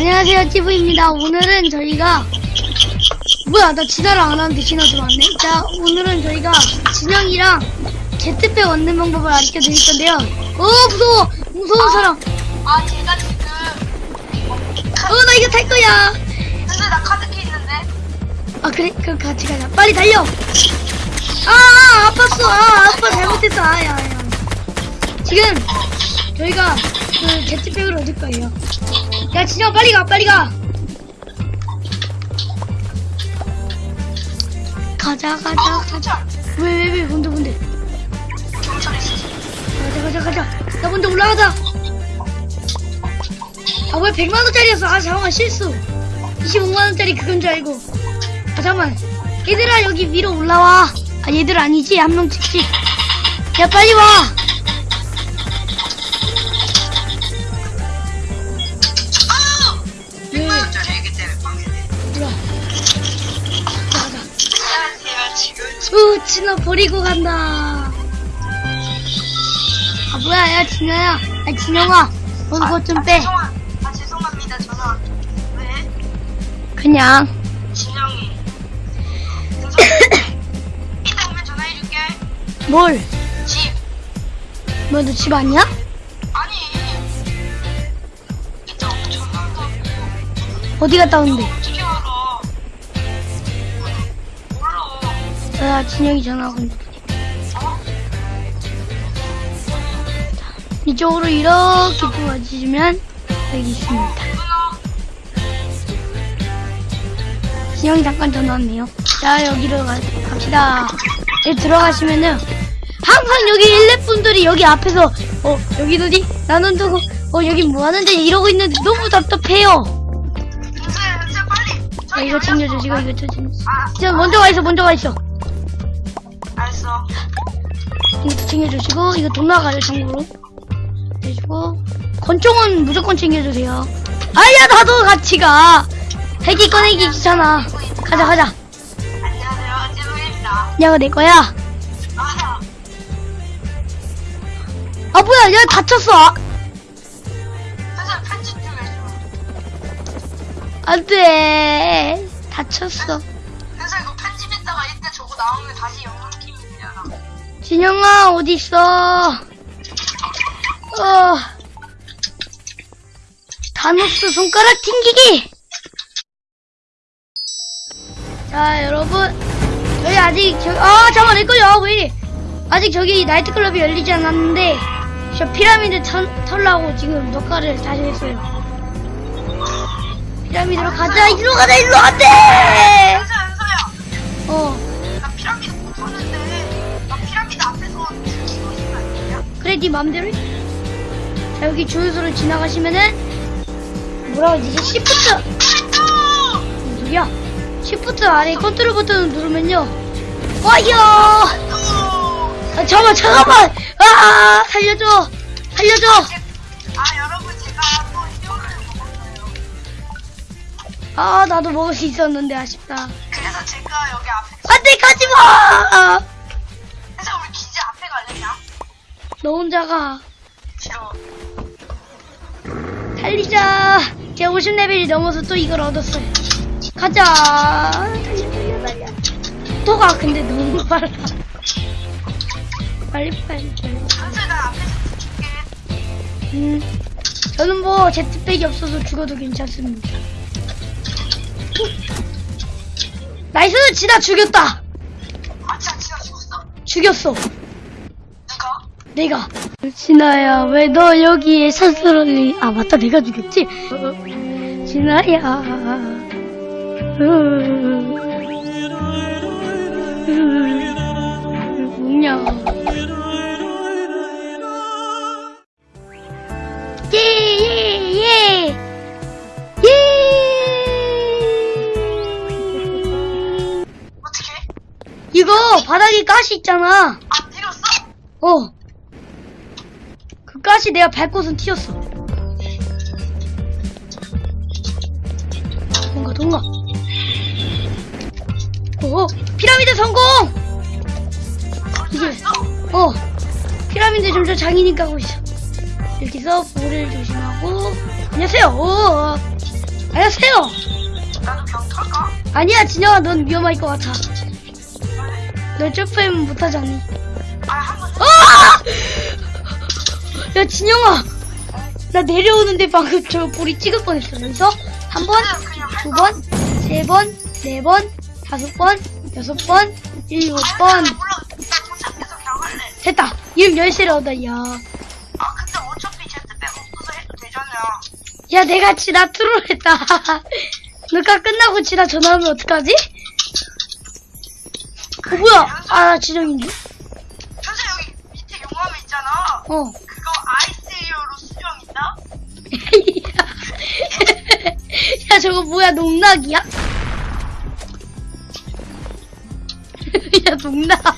안녕하세요, 찌부입니다. 오늘은 저희가 뭐야, 나 진화를 안 하는데 진화 들어왔네. 자, 오늘은 저희가 진영이랑 제트팩 얻는 방법을 알려 드릴 건데요. 어, 무서워! 무서운 사람. 아 제가 지금 어, 나 이거 탈 거야. 근데 나 카드키 있는데 아, 그래? 그럼 같이 가자. 빨리 달려! 아, 아 아팠어. 아, 아빠 잘못했어. 아, 야, 야. 지금 저희가 그 제트팩을 얻을 거예요. 야, 진영 빨리 가, 빨리 가! 가자, 가자, 어 가자. 왜, 왜, 왜, 뭔데, 뭔데? 경찰 있어 가자, 가자, 가자. 나 먼저 올라가자. 아, 왜 100만 원짜리였어? 아, 잠깐만, 실수. 25만 원짜리 그건 줄 알고. 아, 잠깐만. 얘들아, 여기 위로 올라와. 아, 얘들 아니지? 한 명씩씩. 야, 빨리 와. 진아 버리고 간다. 아, 뭐야, 야, 진아야. 아, 진영아. 너 그것 좀 빼. 죄송한, 아 죄송합니다 전화 왜? 그냥. 진영이 이따 오면 전화해줄게 뭘? 집 뭐, 너 집 아니야? 아니 이따 오면 전화한다고 어디 갔다 온대? 아, 진영이 전화하고 있는데. 어? 이쪽으로 이렇게 도와주시면 여기 있습니다. 진영이 잠깐 전화 왔네요. 자, 여기로 가, 갑시다. 여기 들어가시면은, 항상 여기 일렙분들이 여기 앞에서, 어, 여기 어디? 나는 두고, 어, 여기 뭐 하는데? 이러고 있는데 너무 답답해요. 자, 이거 챙겨주시고, 이거 챙겨주시고. 아 자, 먼저 가 있어, 먼저 가 있어. 알았어 이것도 챙겨주시고, 이거 돈 나가요, 참고로. 해주고, 권총은 무조건 챙겨주세요. 아야, 나도 같이 가. 핵이 꺼내기 귀찮아. 가자, 가자. 안녕하세요 찌루입니다 야, 이거 내 거야. 아 아, 뭐야, 야, 다쳤어. 아, 선생님 편집 좀 해줘 안 돼. 다쳤어. 그래서 이거 편집했다가 이때 저거 나오면 다시 영상 진영아, 어딨어? 어. 다노스 손가락 튕기기! 자, 여러분. 저희 아직, 저, 아, 잠깐만, 내 거야. 왜 이래. 아직 저기 나이트클럽이 열리지 않았는데, 저 피라미드 털, 털라고 지금 녹화를 다시 했어요. 피라미드로 가자, 이리로 가자, 이리로 안 돼! 은서야 은서야 어. 그래 네 맘대로 해. 자 여기 주유소를 지나가시면은 뭐라고 하지? 시프트. 무슨 소리야? 시프트 아래 컨트롤 버튼을 누르면요. 와이어! 아, 잠깐만 잠깐만! 아 살려줘! 살려줘! 아 여러분 제가 또 뼈를 먹었어요. 아 나도 먹을 수 있었는데 아쉽다. 그래서 제가 여기 앞에 안돼 가지마 너 혼자 가. 싫어 달리자. 제가 50레벨이 넘어서 또 이걸 얻었어요. 가자. 달려 달려 달려 또 가 근데 너무 빨라. 빨리 빨리 빨리. 나 앞에서 줄게 음. 저는 뭐 jetpack이 없어서 죽어도 괜찮습니다. nice! 진아 죽였다! 아 진짜 진짜 죽었어? 죽였어? 내가 진아야 왜 너 여기에 스스로 아 맞다 내가 죽였지 어, 진아야 뭐냐 예예예 예. 어떻게? 이거 바닥에 가시 있잖아 안 때렸어? 어. 그 가시 내가 밟고선 튀었어. 뭔가 동가. 오, 피라미드 성공! 이게, 어, 피라미드 점점 장인이 까고 있어. 여기서 볼을 조심하고, 안녕하세요! 오, 안녕하세요. 그냥 탈까? 아니야, 진영아, 넌 위험할 것 같아. 너 점프하면 못하지 않니? 아, 아! 야, 진영아. 나 내려오는데 방금 저 볼이 찍을 뻔했어. 그래서 한 번, 두 번, 세 번, 네 번, 다섯 번, 여섯 번, 일곱 번. 됐다. 이름 열쇠를 얻어, 야. 아, 근데 어차피 제트백 없어서 해도 되잖아. 야, 내가 지나 트롤했다. 너가 끝나고 지나 전화하면 어떡하지? 어, 뭐야? 아, 진영인데? 현재 여기 밑에 용암 있잖아. 어. 야, 저거 뭐야, 농락이야? 야, 농락.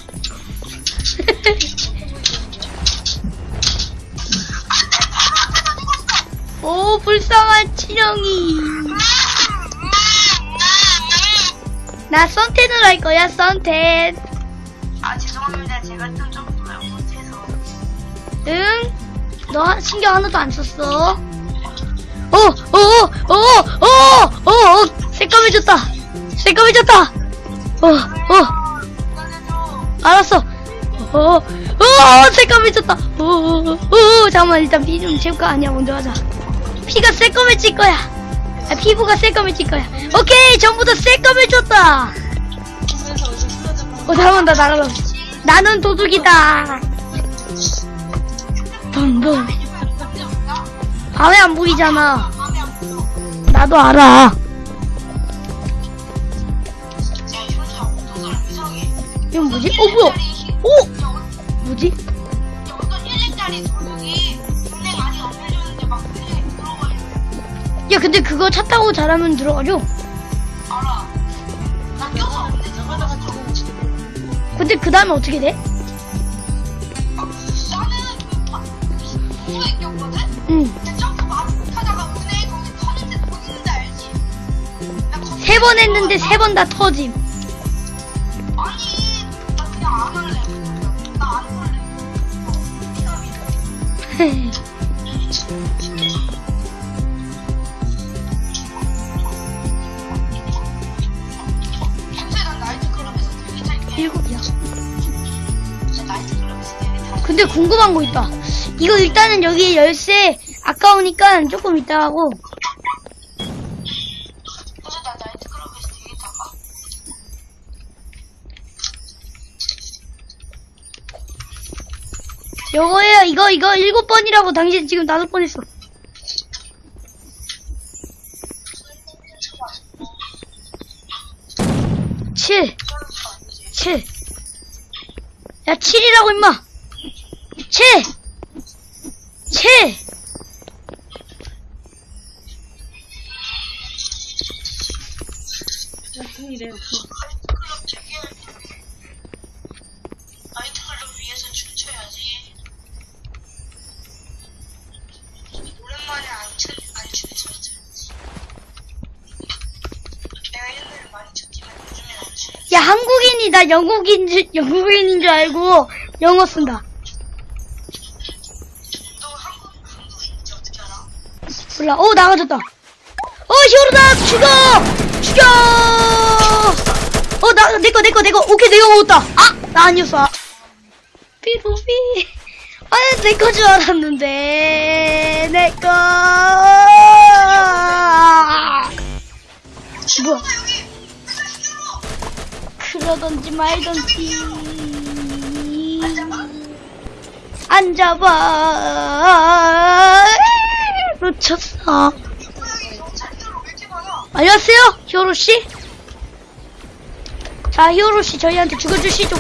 오, 불쌍한 친형이. 나 선텐을 할 거야, 선텐. 아, 죄송합니다. 제가 좀 정도를 못해서. 응? 너 하- 신경 하나도 안 썼어. 어, 어, 어, 어, 어, 어, 어, 새까매졌다. 새까매졌다. 어, 어. 알았어. 어, 어, 어, 새까매졌다. 어, 어, 어, 잠깐만, 일단 피 좀 채울까? 아니야, 먼저 하자. 피가 새까매질 거야. 아, 피부가 새까매질 거야. 오케이, 전부 다 새까매졌다. 어, 잠깐만, 나 날아가. 나는 도둑이다. 붕붕. 밤에 안 보이잖아. 들어. 나도 알아. 이건 뭐지? 어, 뭐야? 오! 뭐지? 어떤 1렙짜리 도둑이 은행 아직 안 열렸는데 막 은행에 들어가 있는 야, 근데 그거 차 타고 잘하면 들어가죠? 근데 그 다음에 어떻게 돼? 나는 그 번 했는데 세 번 다 터짐. 아니, 나 그냥 안 할래. 나안 할래. 일곱이야. 근데 궁금한 거 있다. 이거 일단은 여기 열쇠 아까우니까 조금 이따 하고. 요거예요. 이거 이거 일곱 번이라고 당신 지금 다섯 번 했어. 칠. 칠. 야, 칠이라고 임마. 칠. 칠. 나이트클럽 되 야, 한국인이 나 영국인 줄, 영국인인 줄 알고 영어 쓴다. 너 한국, 한국인인지 어떻게 알아? 몰라. 어, 나가졌다. 어, 히어로다! 죽여! 죽여! 어, 나, 내꺼, 내꺼, 내꺼. 오케이, 내가 먹었다. 아! 나 아니었어. 아. 삐로비. 아, 내꺼 줄 알았는데. 내꺼. 뭐야? 그러던지 말던지. 잡아. 놓쳤어. 안녕하세요, 히어로 씨. 자, 히어로 씨 저희한테 죽어주시죠.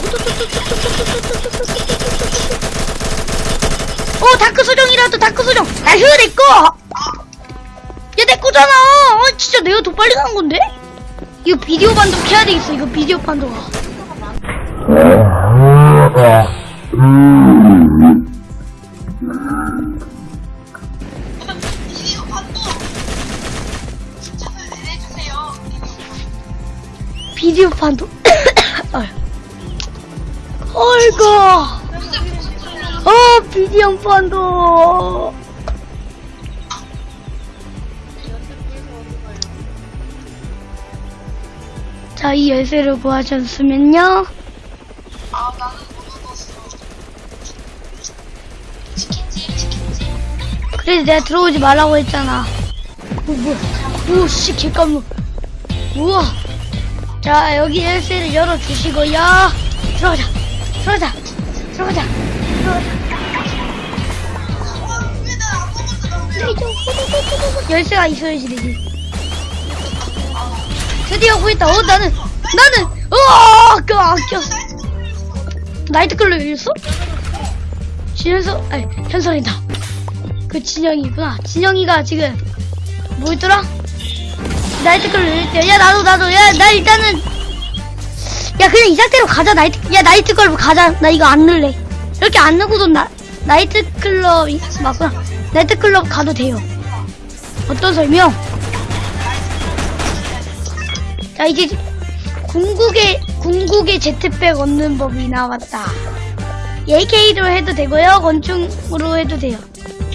오, 다크 소정이라도 다크 소정. 나 휴, 내 거. 야, 내 거잖아. 어, 진짜 내가 더 빨리 가는 건데? 이거 비디오 판독 해야 되겠어. 이거 비디오 판독. 비디오 무슨 소리야? 어, 비디오 판독. 자, 이 열쇠를 구하셨으면요. 아 나는 못 얻었어. 치킨집 치킨집. 그래서 내가 들어오지 말라고 했잖아. 오, 뭐야. 오, 씨, 개깜놀. 우와. 자, 여기 열쇠를 열어주시고요. 들어가자. 들어가자. 들어가자. 들어가자. 열쇠가 있어야지 되지. 드디어 구했다. 어, 나는, 나는, 어, 그, 아껴. 나이트클럽 열렸어? 진현서, 아니, 현설이다. 그 진영이구나. 진영이가 지금 뭐였더라? 나이트클럽 때. 야 나도 나도. 야 나 일단은 야 그냥 이 상태로 가자 나이트. 야 나이트클럽 가자. 나 이거 안 넣을래. 이렇게 안 넣고도 나 나이트클럽 이- 맞구나. 나이트클럽 가도 돼요. 어떤 설명? 자 이제 궁극의 궁극의 jetpack 얻는 법이 나왔다. AK로 해도 되고요. 권총으로 해도 돼요.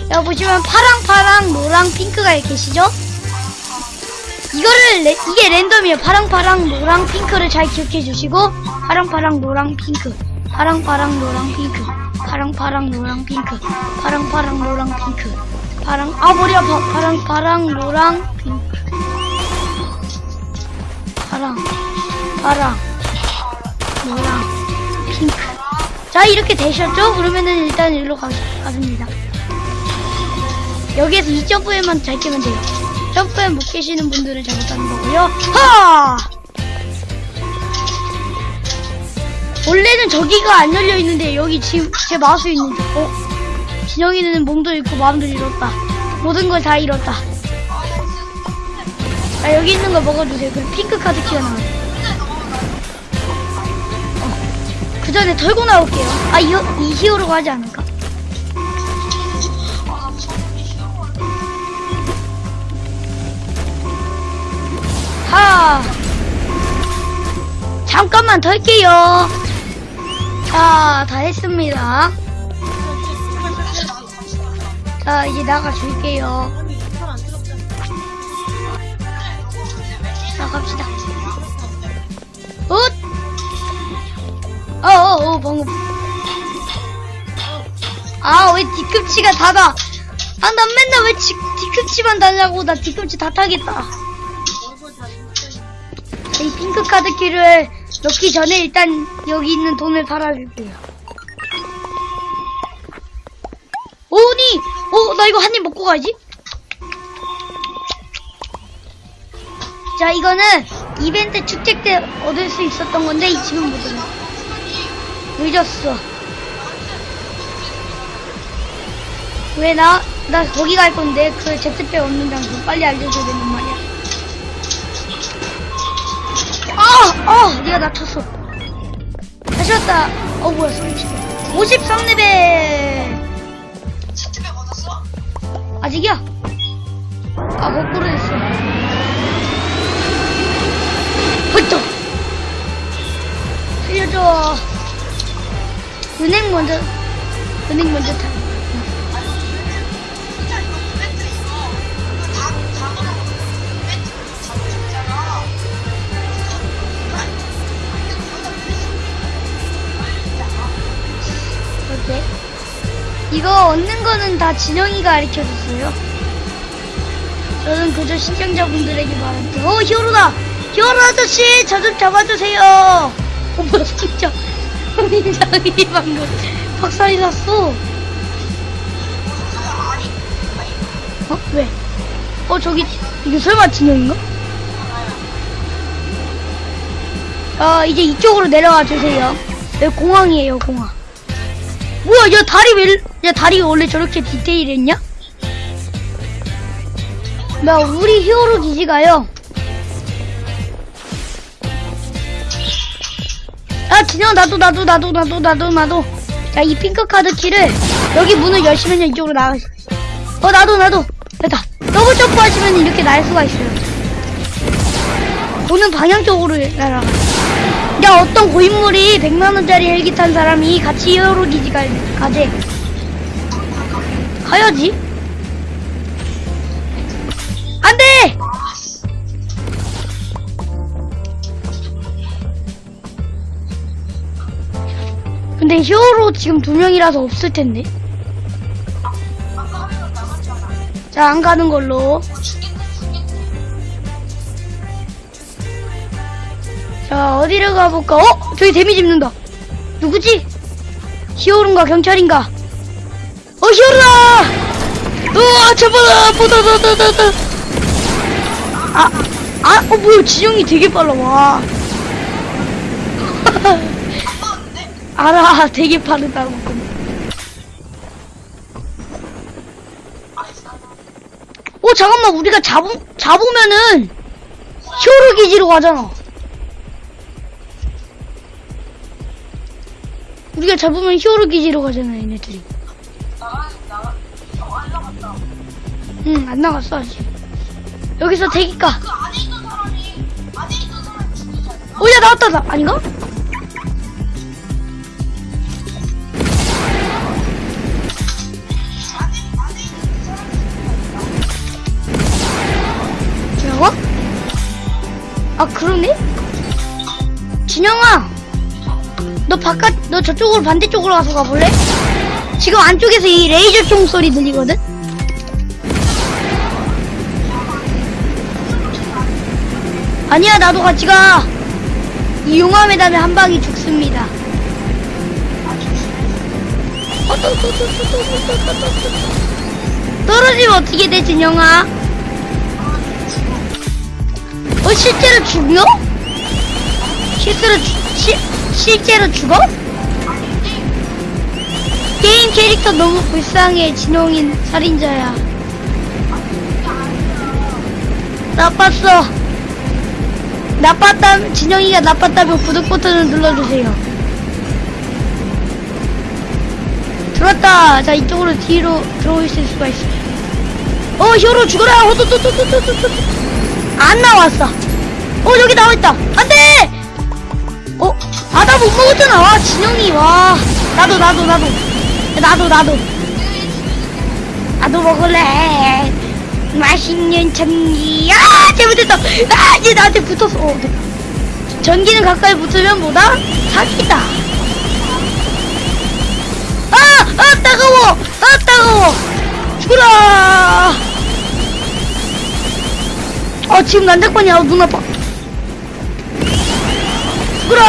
여기 보시면 파랑, 파랑, 노랑, 핑크가 계시죠? 이거를 레- 이게 랜덤이에요. 파랑, 파랑, 노랑, 핑크를 잘 기억해 주시고 파랑, 파랑, 노랑, 핑크, 파랑, 파랑, 노랑, 핑크, 파랑, 파랑, 노랑, 핑크, 파랑, 파랑, 노랑, 핑크, 파랑, 아 머리 아파. 파랑, 파랑, 노랑, 핑크, 파랑, 파랑, 노랑, 핑크. 자 이렇게 되셨죠? 그러면은 일단 일로 가, 가십니다. 여기에서 이 점프 map만 잘 깨면 돼요. 점프에 못 깨시는 분들은 잘못하는 거고요. 하! 원래는 저기가 안 열려 있는데 여기 지금 제 마우스 있는데 어? 진영이는 몸도 잃고 마음도 잃었다. 모든 걸 다 잃었다. 자 여기 있는 거 먹어주세요. 그리고 핑크 카드 튀어나와요. 어, 그 전에 털고 나올게요. 아, 이, 이 히어로가 하지 않을까? 하! 잠깐만 털게요. 자, 다 했습니다. 자, 이제 나가줄게요. 자, 갑시다. 엇! 어, 어, 어, 방금. 아, 왜 뒤꿈치가 닫아? 아, 난 맨날 왜 뒤, 뒤꿈치만 달라고. 나 뒤꿈치 다 타겠다. 이 핑크 카드 키를 넣기 전에 일단 여기 있는 돈을 팔아줄게요. 오니! 어, 나 이거 한 입 먹고 가야지. 자, 이거는 이벤트 축제 때 얻을 수 있었던 건데 지금 못 얻어. 늦었어. 왜 나, 나 거기 갈 건데 그 제트백 없는 장소 빨리 알려줘야 되는 말이야. 아! 아! 네가 나 쳤어. 다시 왔다. 어, 뭐야, 소리 치네. 53레벨. 치트백 얻었어? 아직이야? 아, 거꾸로 헐떡! 살려줘. 은행 먼저, 은행 먼저 타. 이거 얻는 거는 다 진영이가 가르쳐줬어요. 저는 그저 시청자분들에게 말할게요. 어, 히어로다! 히어로 아저씨! 저 좀 잡아주세요! 어, 뭐야, 진짜. 민장이 방금 박살이 났어. 어? 왜? 어, 저기, 이게 설마 진영인가? 아, 이제 이쪽으로 내려와 주세요. 여기 공항이에요, 공항. 뭐야, 야, 다리 왜, 야, 다리 원래 저렇게 디테일했냐? 나 우리 히어로 기지가요. 아, 진영, 나도, 나도, 나도, 나도, 나도, 나도. 자, 이 핑크 카드 키를 여기 문을 여시면 이쪽으로 나가. 어, 나도, 나도. 됐다. 더블 점프 하시면 이렇게 날 수가 있어요. 오는 방향 쪽으로 날아가. 야, 어떤 고인물이 100만원짜리 헬기 탄 사람이 같이 히어로 기지 가, 가재. 가야지. 안 돼! 근데 히어로 지금 두 명이라서 없을 텐데. 자, 안 가는 걸로. 자, 어디로 가볼까? 어? 저기 데미지 입는다. 누구지? 히어로인가 경찰인가? 어, 히어로다! 우와, 잡아라! 보다다다다다! 아, 아, 어, 뭐야, 진영이 되게 빨라, 와. 안 나왔는데? 알아, 되게 빠르다고. 어, 잠깐만, 우리가 잡으, 잡으면은, 히어로 기지로 가잖아. 우리가 잡으면 히어로 기지로 가잖아, 얘네들이. 나가, 나가. 어, 안 나갔다. 응, 안 나갔어, 아직. 여기서 대기가. 그 안에 있던 사람이, 안에 있던 사람이 죽이지 않나? 어, 야, 나왔다, 나, 아닌가? 아 그러네? 진영아 너 바깥 너 저쪽으로 반대쪽으로 가서 가볼래? 지금 안쪽에서 이 레이저 총 소리 들리거든? 아니야 나도 같이 가 이 용암에 다면 한 방이 죽습니다 떨어지면 어떻게 돼 진영아 어, 실제로 죽여? 실제로, 죽- 시, 실제로 죽어? 게임 캐릭터 너무 불쌍해, 진홍인 살인자야. 나빴어. 나빴다, 진영이가 나빴다면 구독 버튼을 눌러주세요. 들어왔다. 자, 이쪽으로 뒤로 들어오실 수가 있어요. 어, 히어로 죽어라! 호도도도도도도도. 안 나왔어. 어, 여기 나와있다. 안 돼! 어? 아, 나 못 먹었잖아. 와, 진영이, 와. 나도, 나도, 나도. 나도, 나도. 나도 먹을래. 맛있는 전기. 아, 잘못했다. 아, 얘 나한테 붙었어. 어, 네. 전기는 가까이 붙으면 뭐다? 사기다. 아, 아, 따가워. 아, 따가워. 죽어라. 어, 지금 난장판이야. 어, 눈 아파. 죽어라.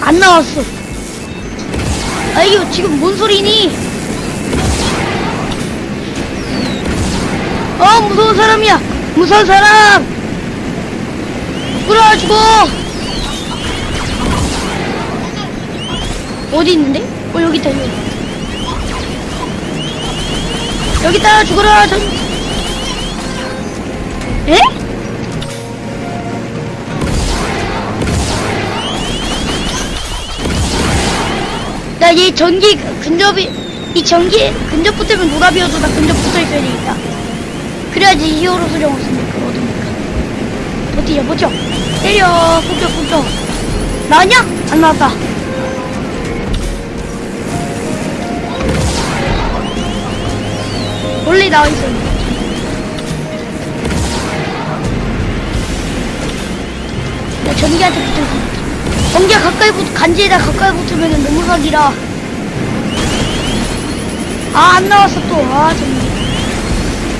안 나왔어. 아, 이거 지금 뭔 소리니? 어, 무서운 사람이야. 무서운 사람. 죽어라, 죽어. 어디 있는데? 어, 여기 있다, 여기. 여기 있다, 죽어라, 저. 에? 나얘 전기 근접이 이 전기 근접 붙으면 노답이어도 나 근접 붙어 있어야 되겠다. 그래야지 히어로 수령을 쓰니까 얻으니까. 버티자 버텨. 때려 폭격 폭격. 나왔냐? 안 나왔다. 원래 나와 있었는데. 나 전기한테 붙을 수 있다. 전기가 가까이 붙, 간지에다 가까이 붙으면 사기라. 아, 안 나왔어, 또. 아, 전기.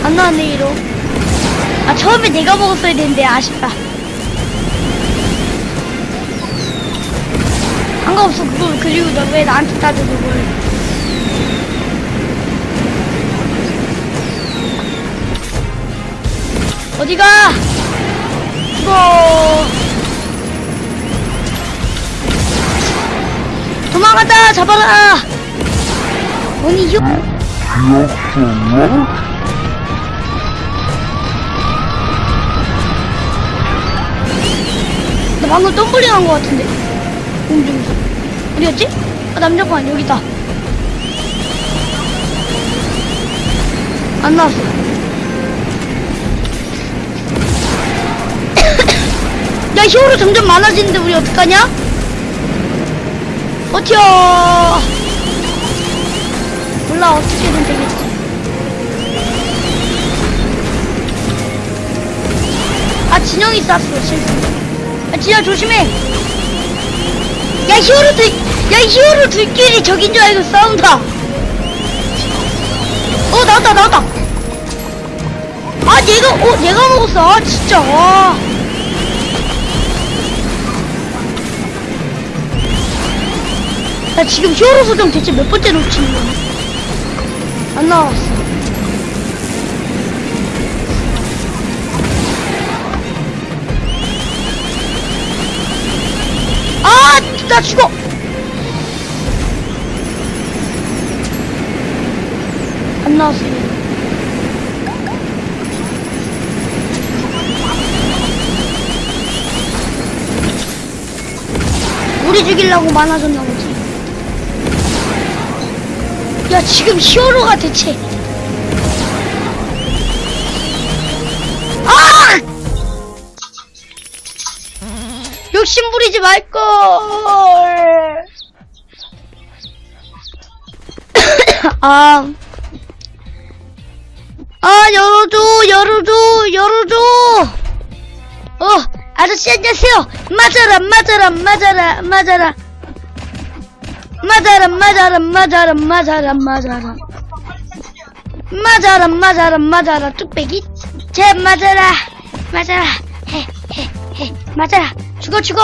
안 나왔네, 이로. 아, 처음에 내가 먹었어야 되는데, 아쉽다. 상관없어, 그걸, 그리고 너 왜 나한테 따져, 그걸. 어디가? 도망가자 잡아라! 아니 요나 방금 덤블링 한것 같은데. 공중에서. 어디였지? 아 남자관 여기다. 안 나왔어. 야 히어로 점점 많아지는데 우리 어떡하냐? 버텨! 몰라, 어떻게든 되겠지. 아, 진영이 쐈어, 실수. 아, 진영 조심해! 야, 히어로들 야 히어로들끼리 적인 줄 알고 싸운다 어 나왔다 나왔다 아 얘가 어 얘가 먹었어 아 진짜 와 나 지금 히어로 소정 대체 몇 번째 놓치는 거야 안 나왔어 아, 나 죽어. 안 나왔어. 우리 죽이려고 많아졌나 보 야, 지금 히어로가 대체. 아! 욕심 부리지 말걸. 아, 아, 열어줘, 열어줘, 열어줘. 어, 아저씨 안녕하세요. 맞아라, 맞아라, 맞아라, 맞아라. 맞아라, 맞아라, 맞아라, 맞아라, 맞아라. 맞아라, 맞아라, 맞아라, 뚝배기. 제 맞아라, 맞아라, 해, 맞아라. 죽어, 죽어.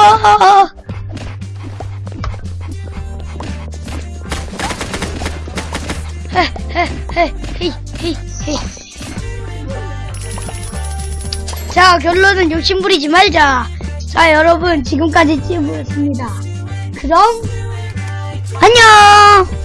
자, 결론은 욕심 부리지 말자. 자, 여러분, 지금까지 찌부였습니다. 그럼, 안녕!